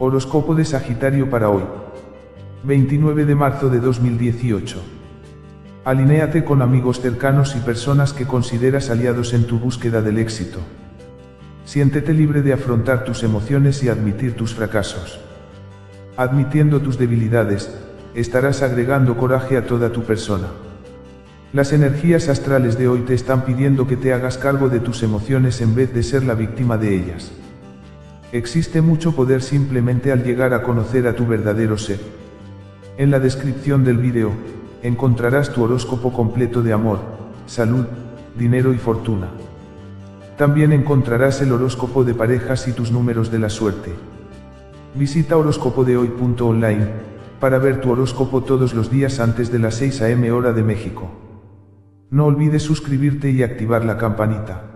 Horóscopo de Sagitario para hoy. 29 de marzo de 2018. Alinéate con amigos cercanos y personas que consideras aliados en tu búsqueda del éxito. Siéntete libre de afrontar tus emociones y admitir tus fracasos. Admitiendo tus debilidades, estarás agregando coraje a toda tu persona. Las energías astrales de hoy te están pidiendo que te hagas cargo de tus emociones en vez de ser la víctima de ellas. Existe mucho poder simplemente al llegar a conocer a tu verdadero ser. En la descripción del vídeo, encontrarás tu horóscopo completo de amor, salud, dinero y fortuna. También encontrarás el horóscopo de parejas y tus números de la suerte. Visita horóscopodehoy.online para ver tu horóscopo todos los días antes de las 6 am hora de México. No olvides suscribirte y activar la campanita.